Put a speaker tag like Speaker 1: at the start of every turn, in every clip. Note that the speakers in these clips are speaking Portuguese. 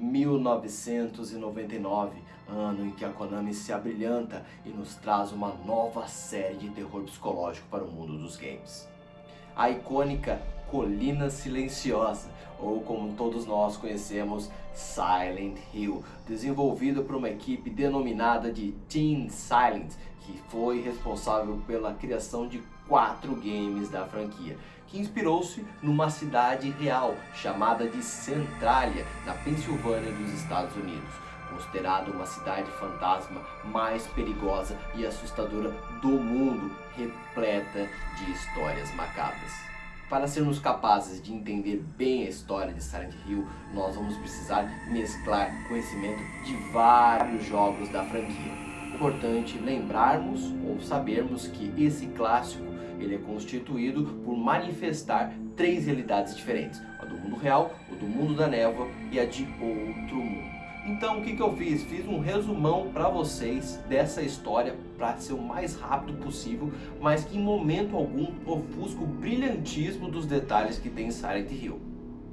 Speaker 1: 1999, ano em que a Konami se abrilhanta e nos traz uma nova série de terror psicológico para o mundo dos games. A icônica Colina Silenciosa, ou como todos nós conhecemos, Silent Hill, desenvolvido por uma equipe denominada de Team Silent, que foi responsável pela criação de quatro games da franquia, que inspirou-se numa cidade real chamada de Centralia, na Pensilvânia dos Estados Unidos, considerada uma cidade fantasma mais perigosa e assustadora do mundo, repleta de histórias macabras. Para sermos capazes de entender bem a história de Silent Hill, nós vamos precisar mesclar conhecimento de vários jogos da franquia. Importante lembrarmos ou sabermos que esse clássico ele é constituído por manifestar três realidades diferentes. A do mundo real, o do mundo da névoa e a de outro mundo. Então o que, que eu fiz? Fiz um resumão para vocês dessa história para ser o mais rápido possível, mas que em momento algum ofusca o brilhantismo dos detalhes que tem em Silent Hill.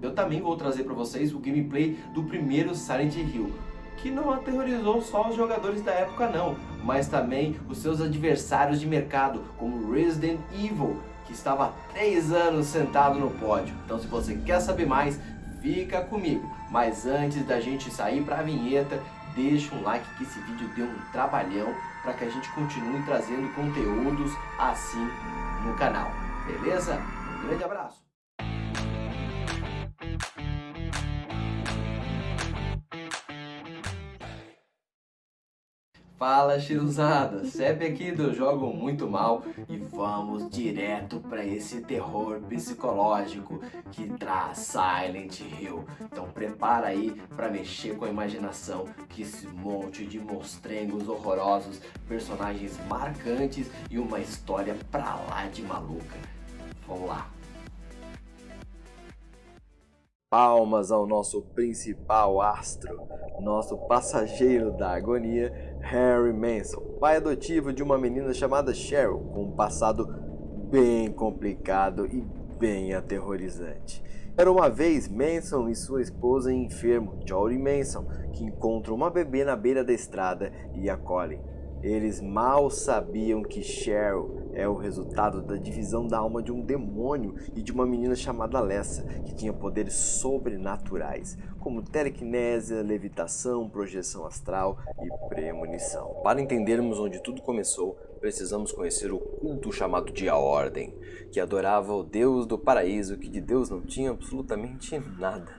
Speaker 1: Eu também vou trazer para vocês o gameplay do primeiro Silent Hill, que não aterrorizou só os jogadores da época não, mas também os seus adversários de mercado, como Resident Evil, que estava há 3 anos sentado no pódio. Então se você quer saber mais, fica comigo. Mas antes da gente sair para a vinheta, deixa um like que esse vídeo deu um trabalhão para que a gente continue trazendo conteúdos assim no canal. Beleza? Um grande abraço! Fala chiruzada, Seb aqui do Jogo Muito Mal e vamos direto para esse terror psicológico que traz Silent Hill. Então prepara aí para mexer com a imaginação que esse monte de monstrengos horrorosos, personagens marcantes e uma história pra lá de maluca. Vamos lá. Palmas ao nosso principal astro, nosso passageiro da agonia, Harry Manson, pai adotivo de uma menina chamada Cheryl, com um passado bem complicado e bem aterrorizante. Era uma vez Manson e sua esposa enfermo, Jory Manson, que encontram uma bebê na beira da estrada e acolhem. Eles mal sabiam que Cheryl é o resultado da divisão da alma de um demônio e de uma menina chamada Alessa, que tinha poderes sobrenaturais, como telequinésia, levitação, projeção astral e premonição. Para entendermos onde tudo começou, precisamos conhecer o culto chamado de A Ordem, que adorava o Deus do paraíso, que de Deus não tinha absolutamente nada.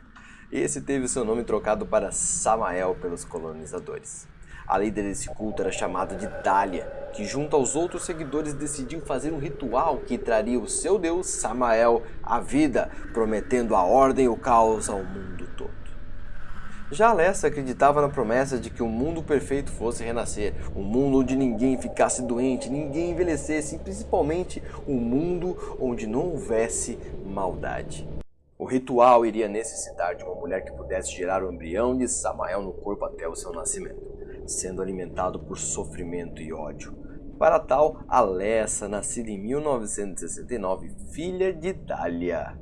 Speaker 1: Esse teve seu nome trocado para Samael pelos colonizadores. A líder desse culto era chamada de Dália, que junto aos outros seguidores decidiu fazer um ritual que traria o seu deus Samael à vida, prometendo a ordem e o caos ao mundo todo. Já Alessa acreditava na promessa de que um mundo perfeito fosse renascer, um mundo onde ninguém ficasse doente, ninguém envelhecesse e principalmente um mundo onde não houvesse maldade. O ritual iria necessitar de uma mulher que pudesse gerar o embrião de Samael no corpo até o seu nascimento sendo alimentado por sofrimento e ódio. Para tal, Alessa, nascida em 1969, filha de Dália,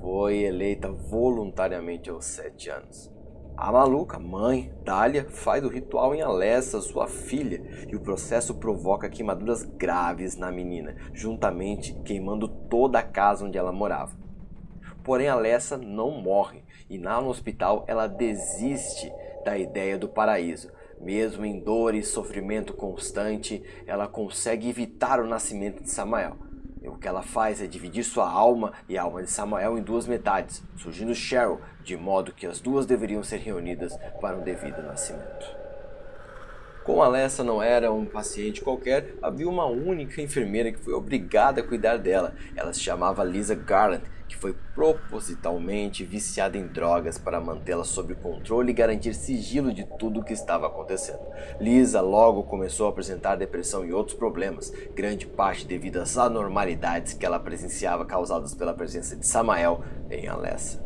Speaker 1: foi eleita voluntariamente aos 7 anos. A maluca, mãe, Dália, faz o ritual em Alessa, sua filha, e o processo provoca queimaduras graves na menina, juntamente queimando toda a casa onde ela morava. Porém, Alessa não morre, e lá no hospital ela desiste da ideia do paraíso, mesmo em dor e sofrimento constante, ela consegue evitar o nascimento de Samael. E o que ela faz é dividir sua alma e a alma de Samael em duas metades, surgindo Cheryl, de modo que as duas deveriam ser reunidas para um devido nascimento. Como Alessa não era um paciente qualquer, havia uma única enfermeira que foi obrigada a cuidar dela. Ela se chamava Lisa Garland, que foi propositalmente viciada em drogas para mantê-la sob controle e garantir sigilo de tudo o que estava acontecendo. Lisa logo começou a apresentar depressão e outros problemas, grande parte devido às anormalidades que ela presenciava causadas pela presença de Samael em Alessa.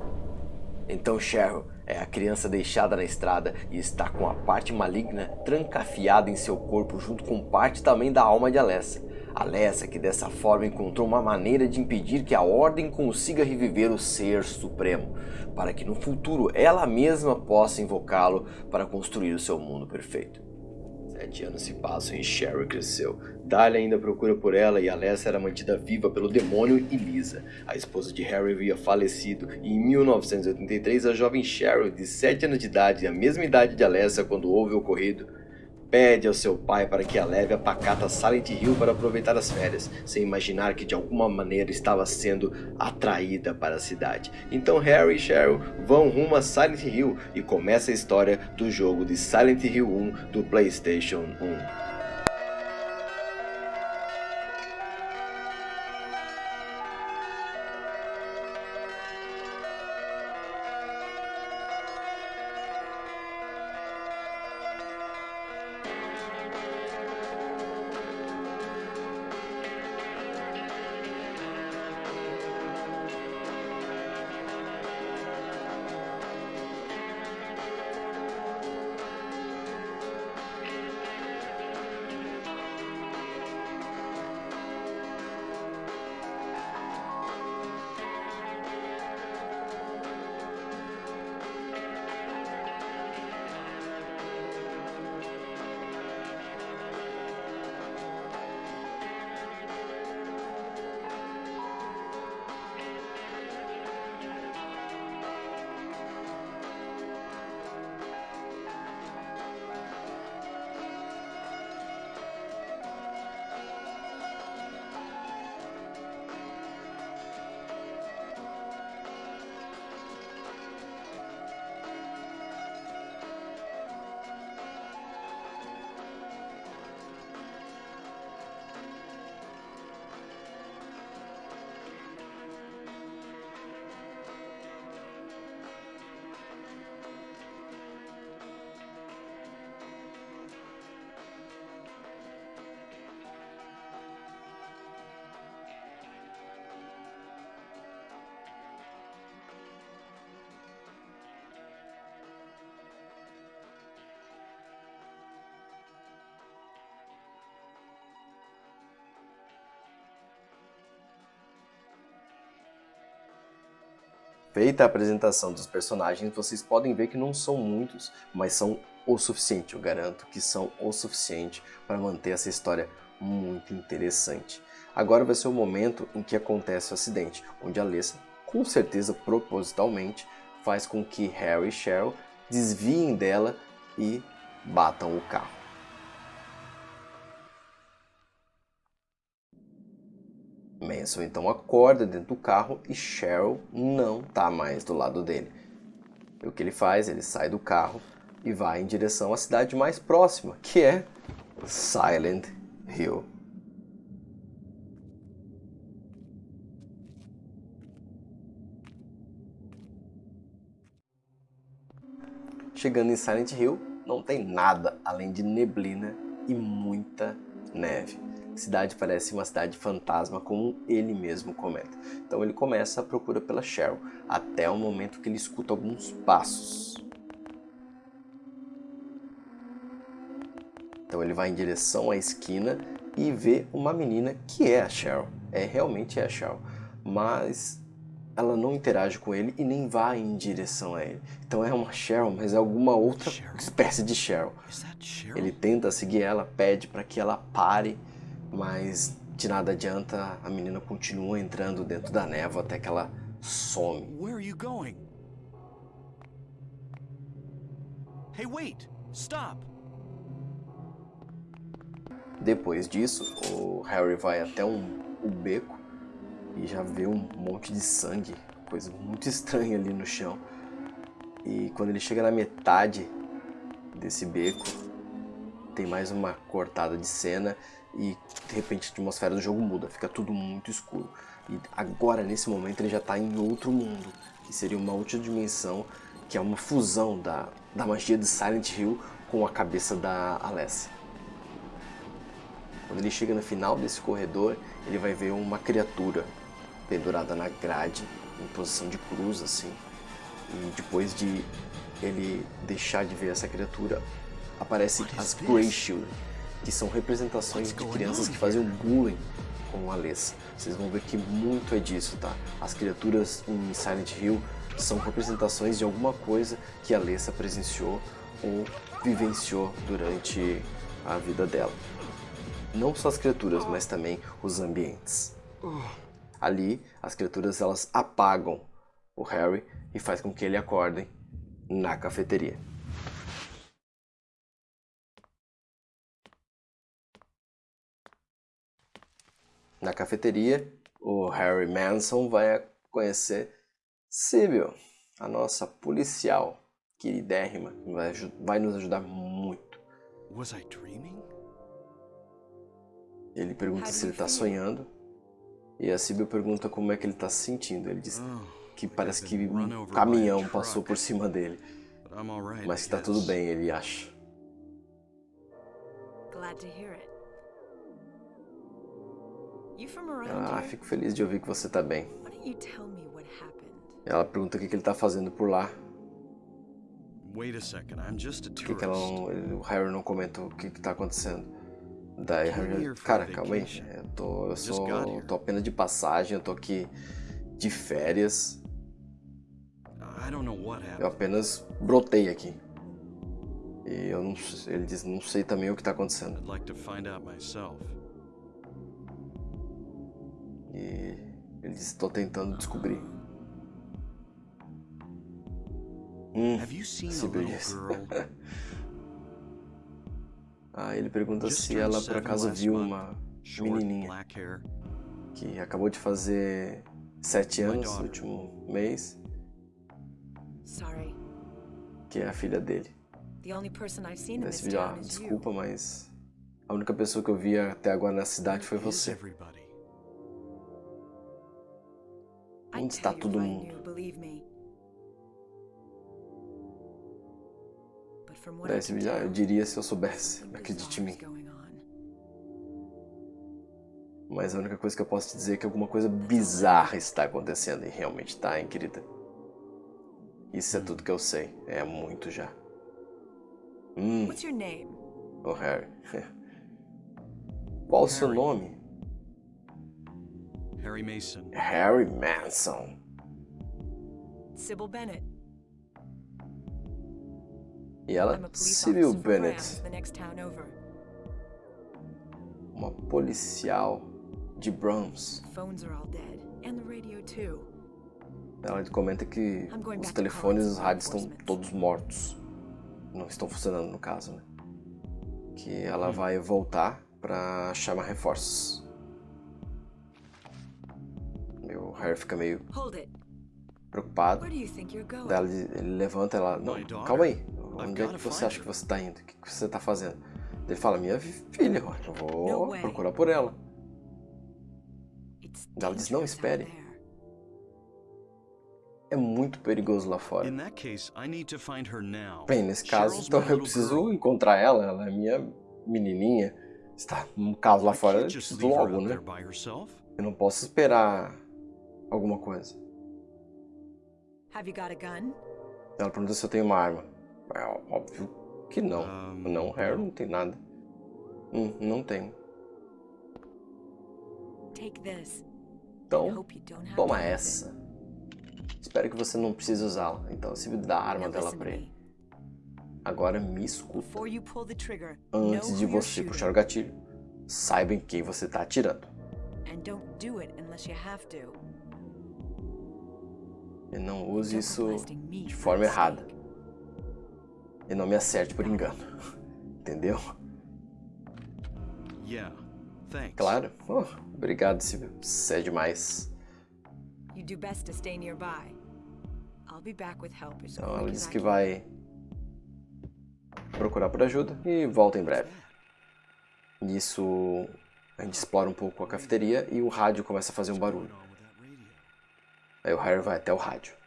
Speaker 1: Então Cheryl é a criança deixada na estrada e está com a parte maligna trancafiada em seu corpo junto com parte também da alma de Alessa. Alessa que dessa forma encontrou uma maneira de impedir que a Ordem consiga reviver o Ser Supremo, para que no futuro ela mesma possa invocá-lo para construir o seu mundo perfeito. Sete anos se passam e Sherry cresceu. Dahlia ainda procura por ela e Alessa era mantida viva pelo demônio Elisa. A esposa de Harry havia falecido e em 1983 a jovem Cheryl, de 7 anos de idade, a mesma idade de Alessa quando houve o ocorrido, Pede ao seu pai para que a leve a pacata Silent Hill para aproveitar as férias, sem imaginar que de alguma maneira estava sendo atraída para a cidade. Então Harry e Cheryl vão rumo a Silent Hill e começa a história do jogo de Silent Hill 1 do PlayStation 1. Feita a apresentação dos personagens, vocês podem ver que não são muitos, mas são o suficiente, eu garanto que são o suficiente para manter essa história muito interessante. Agora vai ser o momento em que acontece o acidente, onde a Alessa, com certeza propositalmente, faz com que Harry e Cheryl desviem dela e batam o carro. Manson então acorda dentro do carro e Cheryl não está mais do lado dele. E o que ele faz? Ele sai do carro e vai em direção à cidade mais próxima, que é Silent Hill. Chegando em Silent Hill, não tem nada além de neblina e muita neve cidade parece uma cidade fantasma, como ele mesmo comenta. Então ele começa a procura pela Cheryl, até o momento que ele escuta alguns passos. Então ele vai em direção à esquina e vê uma menina que é a Cheryl. É realmente é a Cheryl. Mas ela não interage com ele e nem vai em direção a ele. Então é uma Cheryl, mas é alguma outra espécie de Cheryl. Ele tenta seguir ela, pede para que ela pare mas de nada adianta, a menina continua entrando dentro da névoa até que ela some. Where are you going? Hey, wait! Stop! Depois disso, o Harry vai até um, o beco e já vê um monte de sangue, coisa muito estranha ali no chão. E quando ele chega na metade desse beco, tem mais uma cortada de cena e de repente a atmosfera do jogo muda, fica tudo muito escuro. E agora, nesse momento, ele já está em outro mundo, que seria uma outra dimensão, que é uma fusão da, da magia de Silent Hill com a cabeça da Alessia. Quando ele chega no final desse corredor, ele vai ver uma criatura pendurada na grade, em posição de cruz, assim. E depois de ele deixar de ver essa criatura, aparece as Grey Children, que são representações de crianças que faziam bullying com a Alessa. Vocês vão ver que muito é disso, tá? As criaturas em Silent Hill são representações de alguma coisa que a Alessa presenciou ou vivenciou durante a vida dela. Não só as criaturas, mas também os ambientes. Ali, as criaturas elas apagam o Harry e faz com que ele acorde na cafeteria. Na cafeteria, o Harry Manson vai conhecer Sibyl, a nossa policial queridérrima, que vai, vai nos ajudar muito. Ele pergunta se ele está sonhando e a Sibyl pergunta como é que ele está se sentindo. Ele diz oh, que parece que um caminhão passou por cima dele, mas que está tudo bem, ele acha. Glad to hear it. Ah, fico feliz de ouvir que você está bem. Ela pergunta o que, que ele está fazendo por lá. Por que, que ela não, o Harry não comenta o que está acontecendo? Cara, calma aí. Eu tô, eu sou, tô apenas de passagem, eu tô aqui de férias. Eu apenas brotei aqui. E eu não, ele diz, não sei também o que está acontecendo. E ele disse, estou tentando descobrir. Hum, disse. ah, ele pergunta se ela por acaso viu uma menininha que acabou de fazer sete anos no último mês. Que é a filha dele. Esse vídeo, ah, desculpa, mas a única pessoa que eu vi até agora na cidade foi você. Onde está todo mundo? Eu diria se eu soubesse, acredite em mim. Mas a única coisa que eu posso te dizer é que alguma coisa bizarra está acontecendo. E realmente está, hein, querida? Isso é tudo que eu sei. É muito já. Hum. What's your name? Oh, Harry. Qual o seu nome? Harry Mason. Harry Manson. Sybil Bennett. E ela, Sybil Bennett. Uma policial de Brahms. Ela comenta que os telefones e os rádios estão todos mortos. Não estão funcionando no caso, né? Que ela vai voltar para chamar reforços. O Harry fica meio preocupado. Daí ele levanta ela. Não, calma aí. Onde é que você acha que você está indo? O que você está fazendo? Ele fala, minha filha, eu vou procurar por ela. Ela diz, não, espere. É muito perigoso lá fora. Bem, nesse caso, então eu preciso encontrar ela. Ela é minha menininha. Está num caso lá fora, eu preciso logo, né? Eu não posso esperar alguma coisa. Ela pergunta se eu tenho uma arma. É óbvio que não. Um, não, Harry não tem nada. Hum, não tenho. Então, toma essa. Espero que você não precise usá-la. Então, se dá a arma dela pra ele. Agora me escuta. Antes de você puxar o gatilho, saiba em quem você está atirando. E não use isso de forma errada. E não me acerte por engano. Entendeu? Claro. Oh, obrigado, Silvio. Você é demais. Então ela disse que vai procurar por ajuda e volta em breve. Nisso a gente explora um pouco a cafeteria e o rádio começa a fazer um barulho. Aí o Harry vai até o rádio.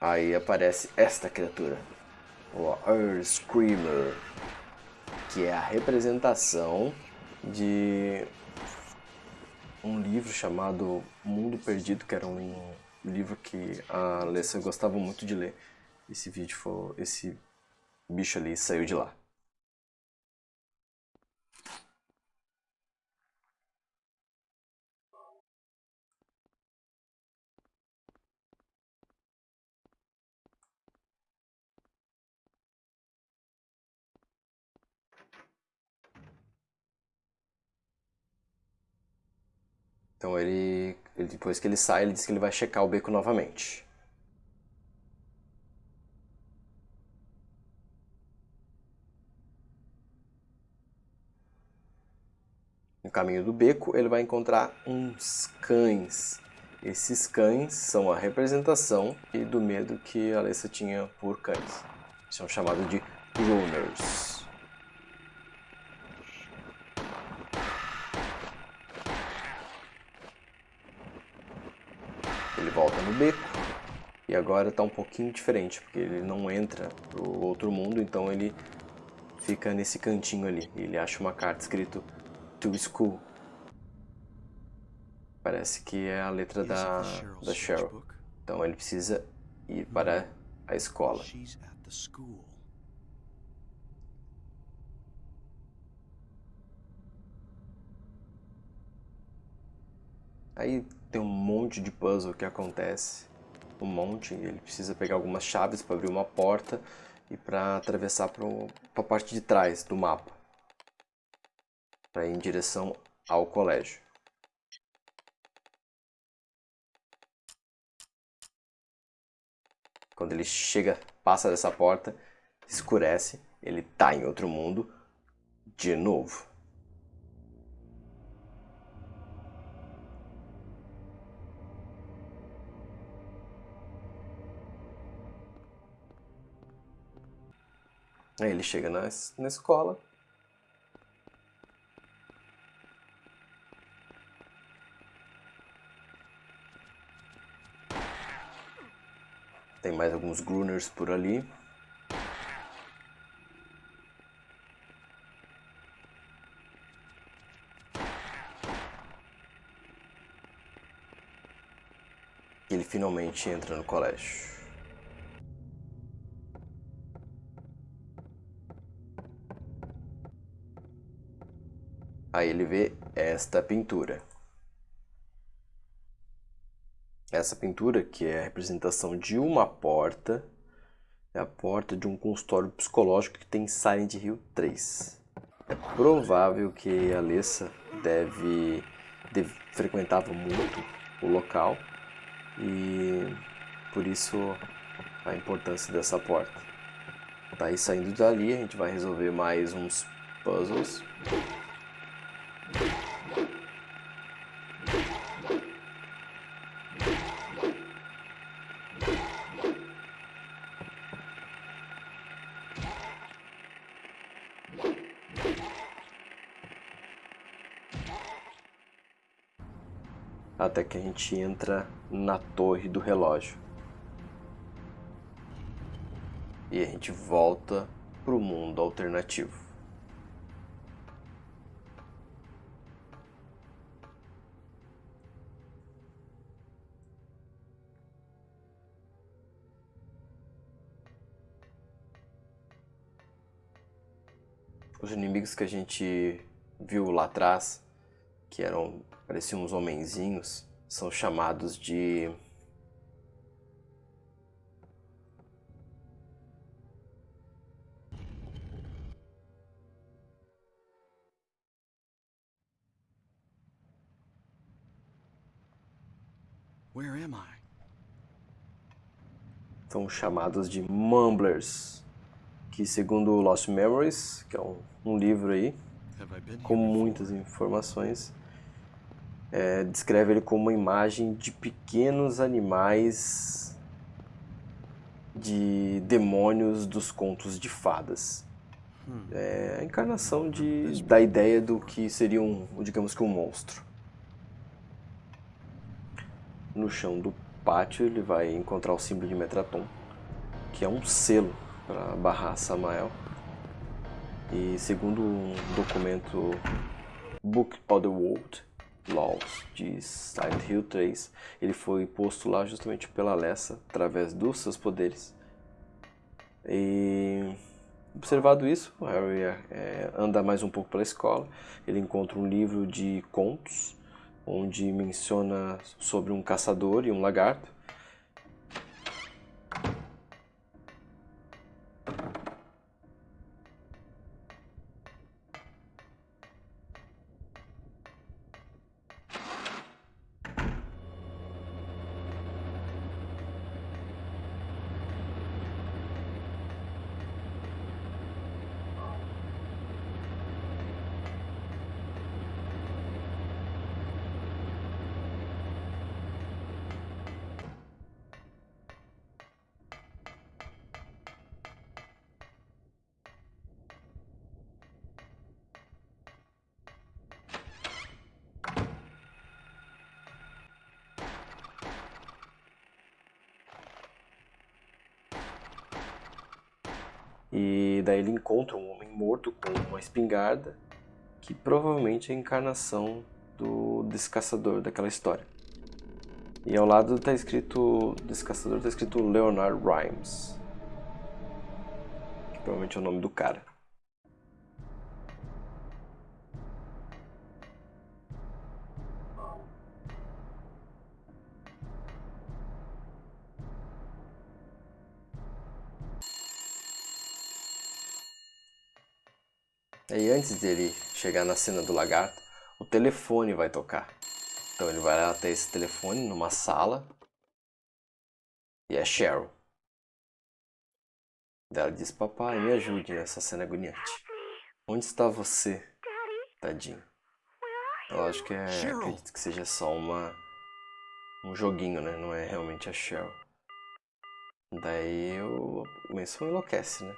Speaker 1: Aí aparece esta criatura, o Earth Screamer, que é a representação de um livro chamado Mundo Perdido, que era um livro que a Alessa gostava muito de ler. Esse vídeo foi. Esse bicho ali saiu de lá. Então ele, ele, depois que ele sai, ele diz que ele vai checar o beco novamente. No caminho do beco, ele vai encontrar uns cães. Esses cães são a representação do medo que a Alessa tinha por cães. São chamados de Runners. volta no beco. E agora está um pouquinho diferente, porque ele não entra pro outro mundo, então ele fica nesse cantinho ali. Ele acha uma carta escrito To School. Parece que é a letra da, da Cheryl. Então ele precisa ir para a escola. Aí tem um monte de puzzle que acontece. Um monte. Ele precisa pegar algumas chaves para abrir uma porta e para atravessar para a parte de trás do mapa. Para ir em direção ao colégio. Quando ele chega, passa dessa porta, escurece, ele tá em outro mundo de novo. Aí ele chega na, na escola. Tem mais alguns Gruners por ali. Ele finalmente entra no colégio. Aí ele vê esta pintura. Essa pintura, que é a representação de uma porta, é a porta de um consultório psicológico que tem Silent Hill 3. É provável que a Alessa deve, deve frequentava muito o local e por isso a importância dessa porta. Daí saindo dali a gente vai resolver mais uns puzzles. Que a gente entra na torre do relógio. E a gente volta pro mundo alternativo. Os inimigos que a gente viu lá atrás, que eram pareciam uns homenzinhos, são chamados de Where am I? São chamados de Mumblers, que segundo Lost Memories, que é um, um livro aí, com muitas informações, é, descreve ele como uma imagem de pequenos animais de demônios dos contos de fadas. Hum. É a encarnação de, da ideia do que seria um, digamos que um monstro. No chão do pátio ele vai encontrar o símbolo de Metraton, que é um selo para barrar Samael. E segundo um documento Book of the World, Laws de Silent Hill 3. Ele foi posto lá justamente pela Alessa, através dos seus poderes. E observado isso, Harry é, anda mais um pouco pela escola. Ele encontra um livro de contos, onde menciona sobre um caçador e um lagarto. E daí ele encontra um homem morto com uma espingarda, que provavelmente é a encarnação do desse caçador daquela história. E ao lado está escrito, desse caçador está escrito Leonard Rhymes, que provavelmente é o nome do cara. Antes dele chegar na cena do lagarto, o telefone vai tocar. Então ele vai até esse telefone numa sala e é Cheryl. Ela diz: Papai, me ajude nessa cena agoniante. Onde está você, tadinho? Lógico que é, acredito que seja só uma um joguinho, né? Não é realmente a Cheryl. Daí o Mason enlouquece, né?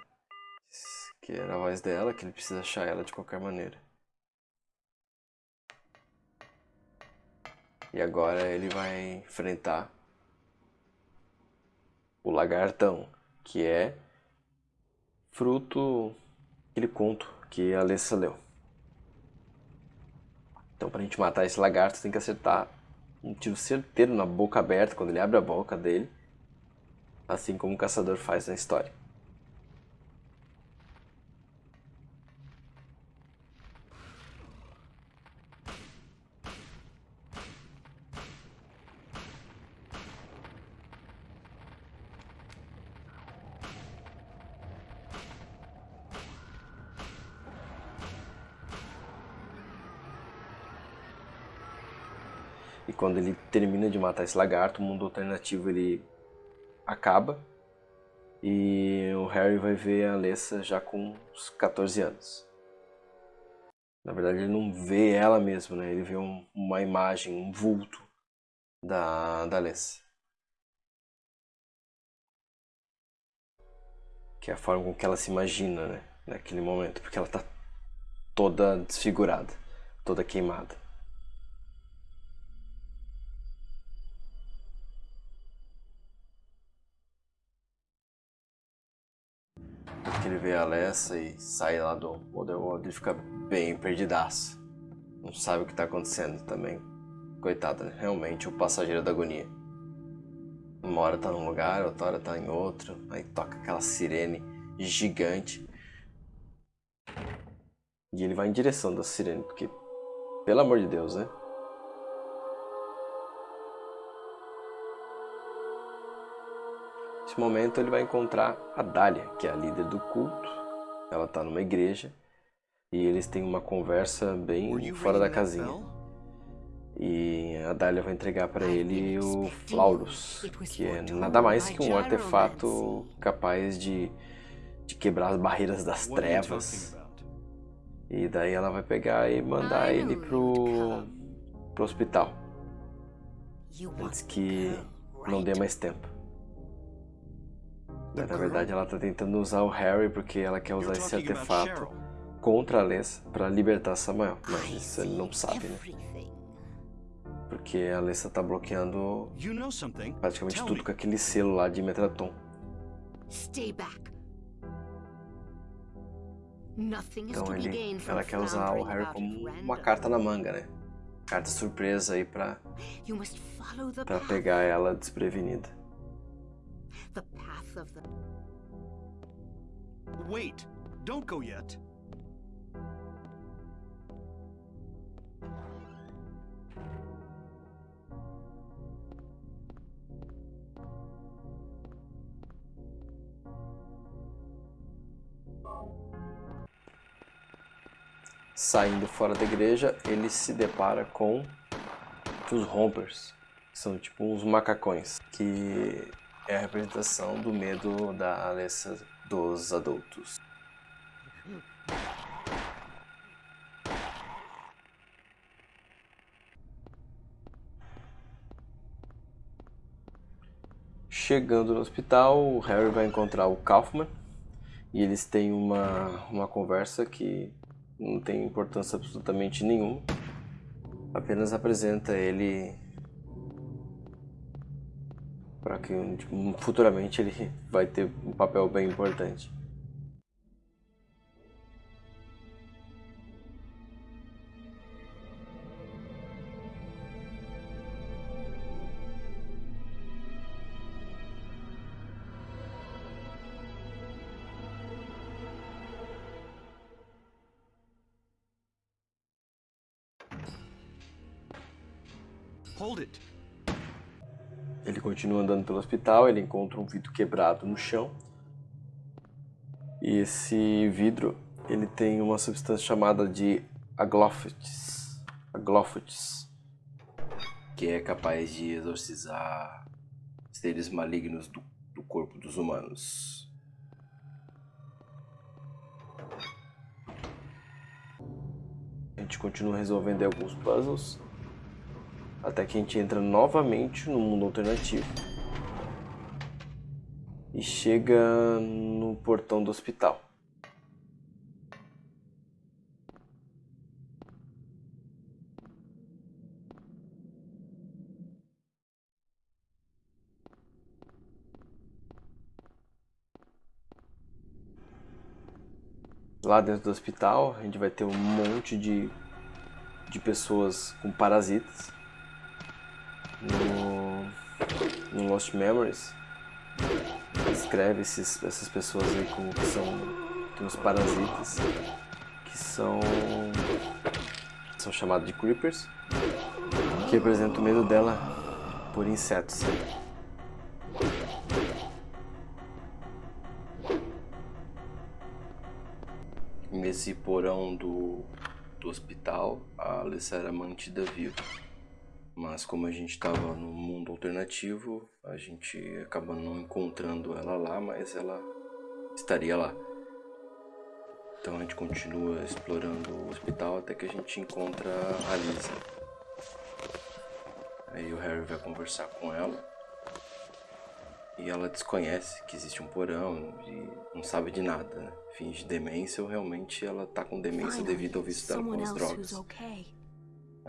Speaker 1: Que era a voz dela, que ele precisa achar ela de qualquer maneira. E agora ele vai enfrentar o lagartão, que é fruto aquele conto que a Alessa leu. Então, para a gente matar esse lagarto, tem que acertar um tiro certeiro na boca aberta, quando ele abre a boca dele, assim como o caçador faz na história. E quando ele termina de matar esse lagarto, o mundo alternativo ele acaba. E o Harry vai ver a Alessa já com uns 14 anos. Na verdade, ele não vê ela mesmo, né? Ele vê um, uma imagem, um vulto da, da Alessa. Que é a forma com que ela se imagina, né? Naquele momento, porque ela tá toda desfigurada, toda queimada. Que ele vê a Alessa e sai lá do Otherworld, ele fica bem perdidaço. Não sabe o que está acontecendo também. Coitada, realmente o passageiro da agonia. Uma hora tá num lugar, outra hora tá em outro, aí toca aquela sirene gigante. E ele vai em direção da sirene, porque, pelo amor de Deus, né? Nesse momento ele vai encontrar a Dália, que é a líder do culto. Ela está numa igreja e eles têm uma conversa bem fora da casinha. E a Dália vai entregar para ele o Flaurus, que é nada mais que um artefato capaz de, de quebrar as barreiras das trevas. E daí ela vai pegar e mandar ele pro, pro hospital. Antes que não dê mais tempo. Na verdade, ela está tentando usar o Harry porque ela quer usar esse artefato contra a Alessa para libertar Samuel. Mas isso ele não sabe, né? Porque a Alessa está bloqueando praticamente tudo com aquele selo lá de Metraton. Então ele, ela quer usar o Harry como uma carta na manga, né? carta surpresa aí pra, pra pegar ela desprevenida.
Speaker 2: Path of the
Speaker 3: Wait! Don't go yet.
Speaker 1: Saindo fora da igreja, ele se depara com os rompers, que são tipo uns macacões, que é a representação do medo da Alessa dos adultos. Chegando no hospital, o Harry vai encontrar o Kaufman e eles têm uma, uma conversa que não tem importância absolutamente nenhuma. Apenas apresenta ele para que tipo, futuramente ele vai ter um papel bem importante.
Speaker 3: Hold it.
Speaker 1: Continua andando pelo hospital, ele encontra um vidro quebrado no chão. E esse vidro, ele tem uma substância chamada de aglófites, aglófites, que é capaz de exorcizar seres malignos do, do corpo dos humanos. A gente continua resolvendo alguns puzzles. Até que a gente entra novamente no mundo alternativo. E chega no portão do hospital. Lá dentro do hospital, a gente vai ter um monte de, de pessoas com parasitas no, no Lost Memories descreve esses, essas pessoas aí como que são tem uns parasitas que são são chamados de creepers que representam o medo dela por insetos. Nesse porão do, do hospital a Alissa era mantida viva mas como a gente estava no mundo alternativo, a gente acaba não encontrando ela lá, mas ela estaria lá. Então a gente continua explorando o hospital até que a gente encontra a Lisa. Aí o Harry vai conversar com ela. E ela desconhece que existe um porão e não sabe de nada, né? Finge demência ou realmente ela tá com demência devido ao vício dela com as drogas.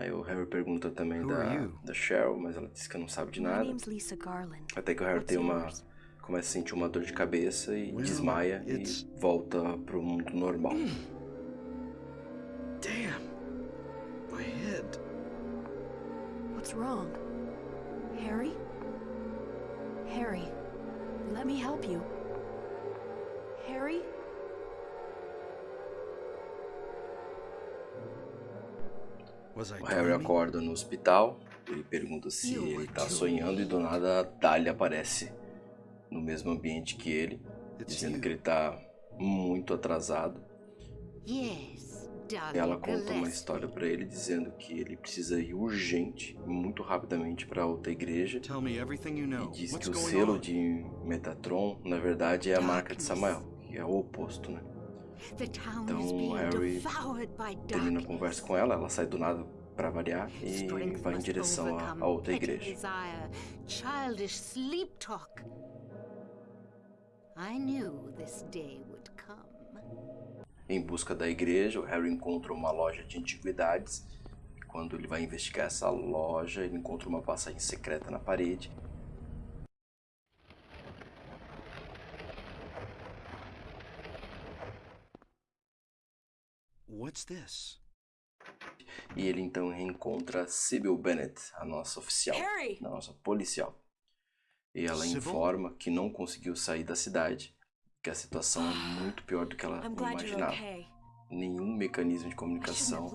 Speaker 1: Aí o Harry pergunta também da, da Cheryl, mas ela diz que não sabe de nada. Até que o Harry tem uma começa a sentir uma dor de cabeça e desmaia e volta pro mundo normal.
Speaker 3: Damn. My head.
Speaker 2: What's wrong? Harry? Harry, let me help you. Harry?
Speaker 1: O Harry acorda no hospital, ele pergunta se ele tá sonhando e do nada a Dahlia aparece no mesmo ambiente que ele, dizendo que ele tá muito atrasado. E ela conta uma história pra ele dizendo que ele precisa ir urgente, muito rapidamente pra outra igreja.
Speaker 3: Tell me everything you
Speaker 1: E
Speaker 3: know.
Speaker 1: diz que o selo de Metatron, na verdade, é a marca de Samael, que é o oposto, né? Então, Harry Termina a
Speaker 2: darkness.
Speaker 1: conversa com ela, ela sai do nada pra variar e vai em direção à, outra igreja.
Speaker 2: Desire, childish sleep talk. I knew this day would come.
Speaker 1: Em busca da igreja, o Harry encontra uma loja de antiguidades. Quando ele vai investigar essa loja, ele encontra uma passagem secreta na parede.
Speaker 3: What's this?
Speaker 1: E ele então reencontra Sybil Bennett, a nossa oficial,
Speaker 4: Harry!
Speaker 1: a nossa policial. E ela
Speaker 3: Sybil?
Speaker 1: informa que não conseguiu sair da cidade, que a situação é muito pior do que ela imaginava.
Speaker 4: okay.
Speaker 1: Nenhum mecanismo de comunicação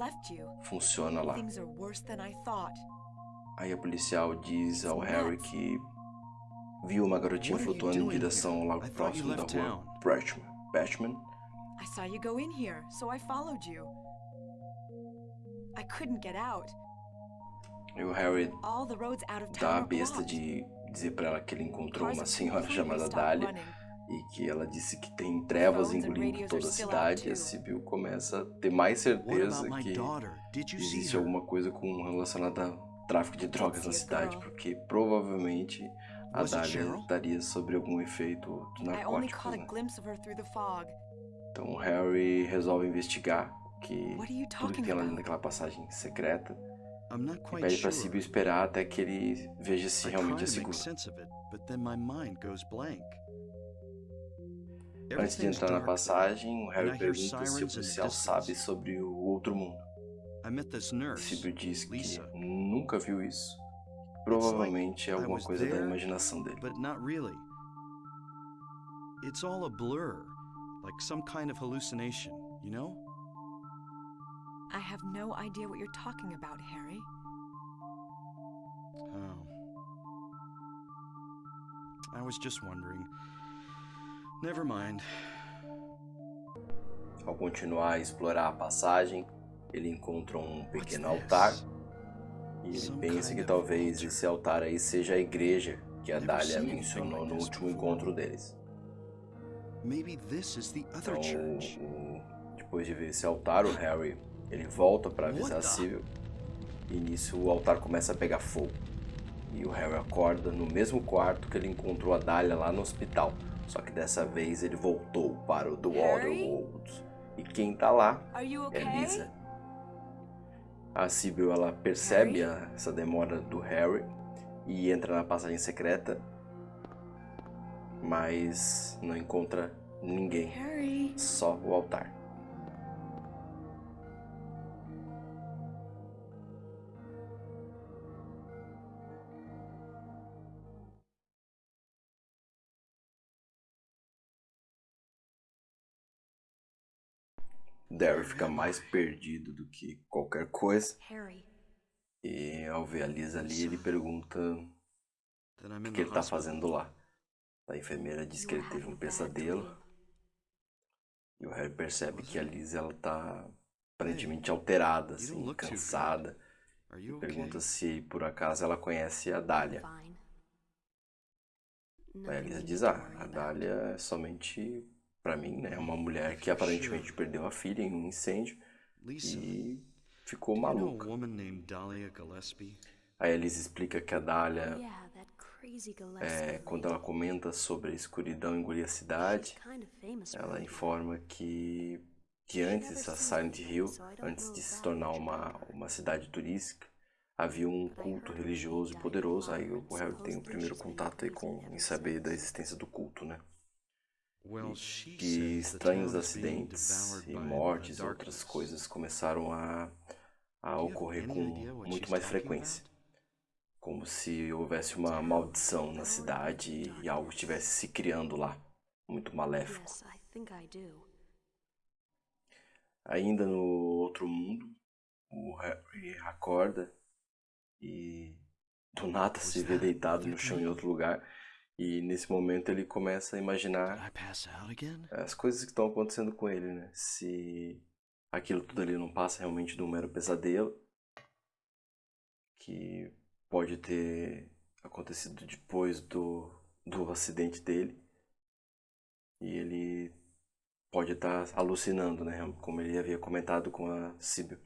Speaker 1: funciona lá.
Speaker 4: Things are worse than I thought.
Speaker 1: Aí a policial diz ao Harry que viu uma garotinha flutuando em direção ao lago próximo da rua
Speaker 3: town.
Speaker 1: Batchman.
Speaker 4: I saw you go in here, so I followed you. I couldn't get out.
Speaker 1: E o Harry
Speaker 4: All the roads out of
Speaker 1: dá a besta de dizer pra ela que ele encontrou uma senhora chamada
Speaker 4: running.
Speaker 1: e que ela disse que tem trevas engolindo toda a cidade. E a. Sibyl começa a ter mais certeza que existe alguma coisa com relacionada ao tráfico de drogas na
Speaker 4: a
Speaker 1: cidade, porque provavelmente a
Speaker 3: Cheryl?
Speaker 1: estaria sobre algum efeito
Speaker 4: only
Speaker 1: narcótico.
Speaker 4: a
Speaker 1: Né? Então o Harry resolve investigar que tudo que tem lá naquela passagem secreta e pede
Speaker 3: sure.
Speaker 1: Sibyl esperar até que ele veja se realmente é seguro. Antes de entrar na passagem, o Harry pergunta se o policial sabe sobre o outro mundo. Sibyl diz que nunca viu isso. Provavelmente é alguma coisa da imaginação dele.
Speaker 3: It's all a blur, like some kind of hallucination, you know?
Speaker 4: I have no idea what you're talking about, Harry.
Speaker 3: Oh. I was just wondering. Never mind.
Speaker 1: Ao continuar a explorar a passagem, ele encontra um pequeno altar e ele
Speaker 3: Some
Speaker 1: pensa que talvez esse altar aí seja a igreja que a Dália mencionou no último encontro deles.
Speaker 3: Maybe this is the other
Speaker 1: Então,
Speaker 3: church.
Speaker 1: depois de ver esse altar, o Harry ele volta para avisar a Sibyl e nisso o altar começa a pegar fogo. E o Harry acorda no mesmo quarto que ele encontrou a Dália lá no hospital. Só que dessa vez ele voltou para o The? Waterworld. E quem tá lá é? Lisa. A Sibyl ela percebe a- essa demora do Harry e entra na passagem secreta, mas não encontra ninguém,
Speaker 4: Harry.
Speaker 1: só o altar. Derry fica mais perdido do que qualquer coisa.
Speaker 2: Harry,
Speaker 1: E ao ver a Lisa ali, ele pergunta o
Speaker 3: Then I'm
Speaker 1: que, que ele tá
Speaker 3: hospital.
Speaker 1: fazendo lá. A enfermeira diz que ele teve um pesadelo. E o Harry percebe que a Lisa ela tá aparentemente alterada,
Speaker 3: you don't
Speaker 1: assim, cansada. E pergunta se por acaso ela conhece a Dália. Aí a Lisa diz, ah, a. Dália é somente, pra mim, né, uma mulher que aparentemente perdeu a filha em um incêndio e ficou maluca. Aí a Lisa explica que a Dália, é, quando ela comenta sobre a escuridão engolir a cidade, ela informa que, que antes a Silent Hill, antes de se tornar uma, uma cidade turística, havia um culto religioso e poderoso. Aí o Harry tem o primeiro contato aí com em saber da existência do culto, né?
Speaker 3: She
Speaker 1: Que estranhos acidentes e mortes,
Speaker 3: the
Speaker 1: outras coisas começaram a, a ocorrer com muito mais frequência. Como se houvesse uma maldição na cidade e algo estivesse se criando lá, muito maléfico. Ainda no outro mundo, o Harry acorda e do nada se vê deitado no chão em outro lugar. E nesse momento ele começa a imaginar as coisas que estão acontecendo com ele, né? Se aquilo tudo ali não passa realmente de um mero pesadelo, que pode ter acontecido depois do, do acidente dele. E ele pode estar alucinando, né? Como ele havia comentado com a Sibyl.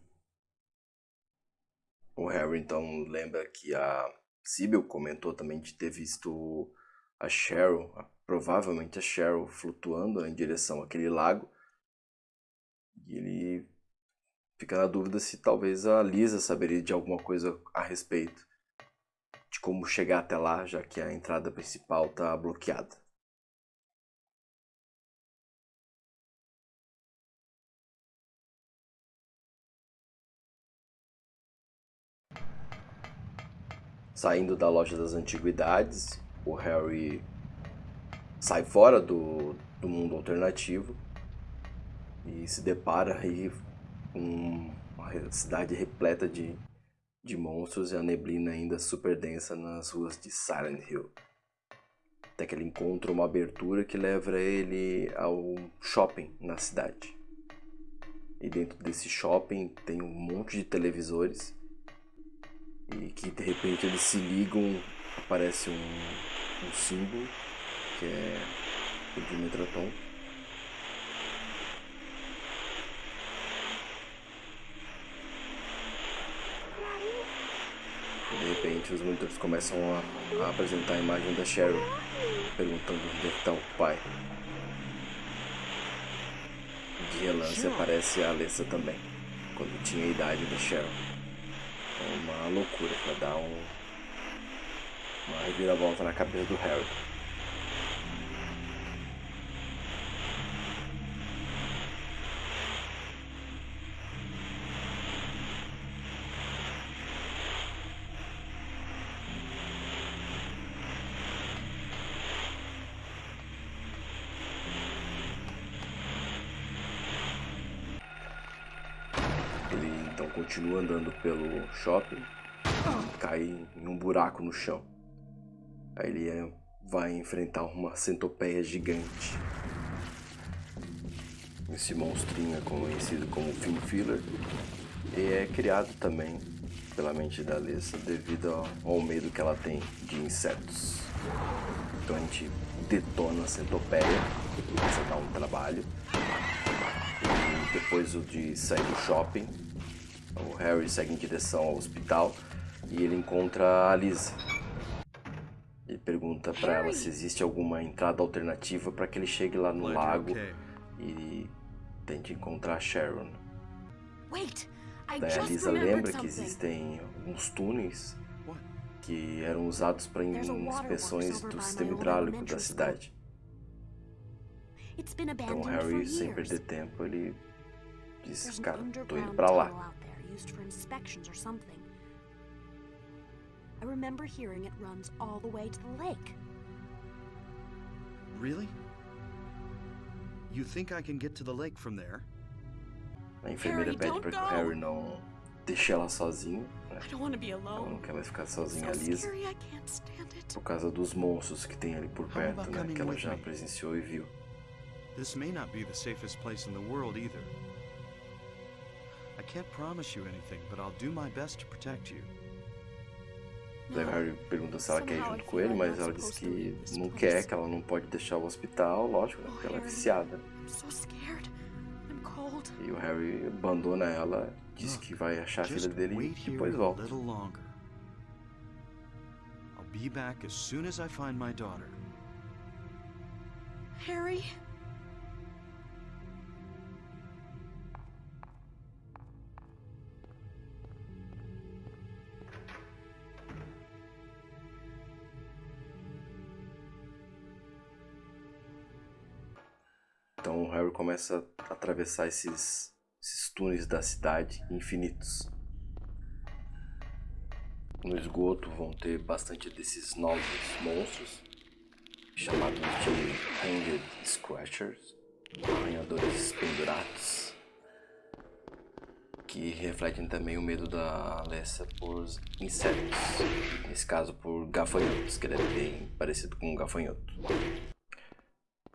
Speaker 1: O Harry então lembra que a Sibyl comentou também de ter visto a Cheryl, a- provavelmente a Cheryl, flutuando em direção àquele lago. E ele fica na dúvida se talvez a Lisa saberia de alguma coisa a respeito de como chegar até lá, já que a entrada principal está bloqueada. Saindo da loja das antiguidades, o Harry sai fora do, do mundo alternativo e se depara aí com uma cidade repleta de de monstros e a neblina ainda super densa nas ruas de Silent Hill. Até que ele encontra uma abertura que leva ele ao shopping na cidade. E dentro desse shopping tem um monte de televisores e que de repente eles se ligam, aparece um, um símbolo que é o Dimetraton. De repente os monitores começam a, a apresentar a imagem da Cheryl, perguntando onde é que está o pai. De relance aparece a Alessa também, quando tinha a idade da Cheryl. É uma loucura para dar um, uma reviravolta na cabeça do Harry. Ele então continua andando pelo shopping cai em um buraco no chão. Aí ele é- vai enfrentar uma centopeia gigante. Esse monstrinho é conhecido como Fin Filler e é criado também pela mente da Alessa devido ao, ao medo que ela tem de insetos. Então a gente detona a centopeia, começa a dar um trabalho. E depois o de sair do shopping, o Harry segue em direção ao hospital e ele encontra a Lisa. Ele pergunta pra ela se existe alguma entrada alternativa para que ele chegue lá no lago e tente encontrar a Sharon. Daí a Lisa lembra que existem alguns túneis que eram usados para inspeções do sistema hidráulico da cidade. Então Harry, sem perder tempo, ele diz, cara, tô indo pra lá.
Speaker 2: Tunnel out there used for inspections or something. I remember hearing it runs all the way to the lake.
Speaker 3: Really? You think I can get to the lake from there?
Speaker 1: A enfermeira
Speaker 2: Harry,
Speaker 1: pede
Speaker 2: don't
Speaker 1: para que o
Speaker 2: go.
Speaker 1: Harry não deixe ela sozinho, né?
Speaker 2: I don't want to be
Speaker 1: Ela não
Speaker 2: alone.
Speaker 1: quer mais ficar
Speaker 2: It's
Speaker 1: sozinha, a
Speaker 2: so
Speaker 1: Lisa,
Speaker 2: scary, I can't stand it.
Speaker 1: por causa dos monstros que tem ali por
Speaker 3: How
Speaker 1: perto,
Speaker 3: about
Speaker 1: né?
Speaker 3: coming
Speaker 1: Que ela
Speaker 3: with
Speaker 1: já
Speaker 3: me?
Speaker 1: presenciou e viu.
Speaker 3: This may not be the safest place in the world either.
Speaker 1: Daí. Harry pergunta se ela quer ir junto com ele, mas ela diz que não quer, que ela não pode deixar o hospital, lógico, né?
Speaker 2: Oh,
Speaker 1: Porque ela é viciada.
Speaker 2: I'm so scared. I'm cold.
Speaker 1: E o Harry abandona ela, diz que vai achar a filha dele e depois volta.
Speaker 3: little longer. I'll be back as soon as I find my daughter.
Speaker 2: Harry?
Speaker 1: Então o Harry começa a atravessar esses, esses túneis da cidade infinitos. No esgoto vão ter bastante desses novos monstros, chamados de Hanged Scratchers, arranhadores pendurados, que refletem também o medo da Alessa por insetos, nesse caso por gafanhotos, que ele é bem parecido com um gafanhoto.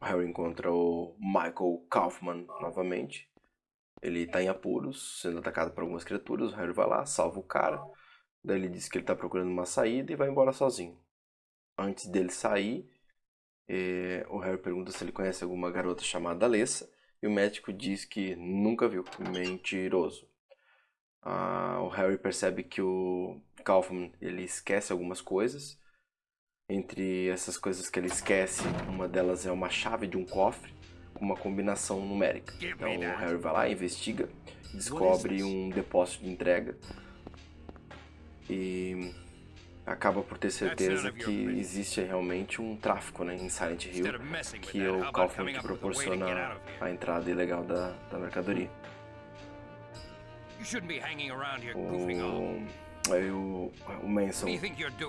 Speaker 1: Harry encontra o Michael Kaufman novamente. Ele tá em apuros, sendo atacado por algumas criaturas. O Harry vai lá, salva o cara. Daí ele diz que ele tá procurando uma saída e vai embora sozinho. Antes dele sair, eh, o Harry pergunta se ele conhece alguma garota chamada Alessa. E o médico diz que nunca viu. Mentiroso. Ah, o Harry percebe que o Kaufman ele esquece algumas coisas. Entre essas coisas que ele esquece, uma delas é uma chave de um cofre com uma combinação numérica. Então o Harry vai lá, investiga, descobre um depósito de entrega e acaba por ter certeza que existe realmente um tráfico né, em Silent Hill, que é o Kaufman que proporciona a entrada ilegal da, da mercadoria. O Aí o, o Manson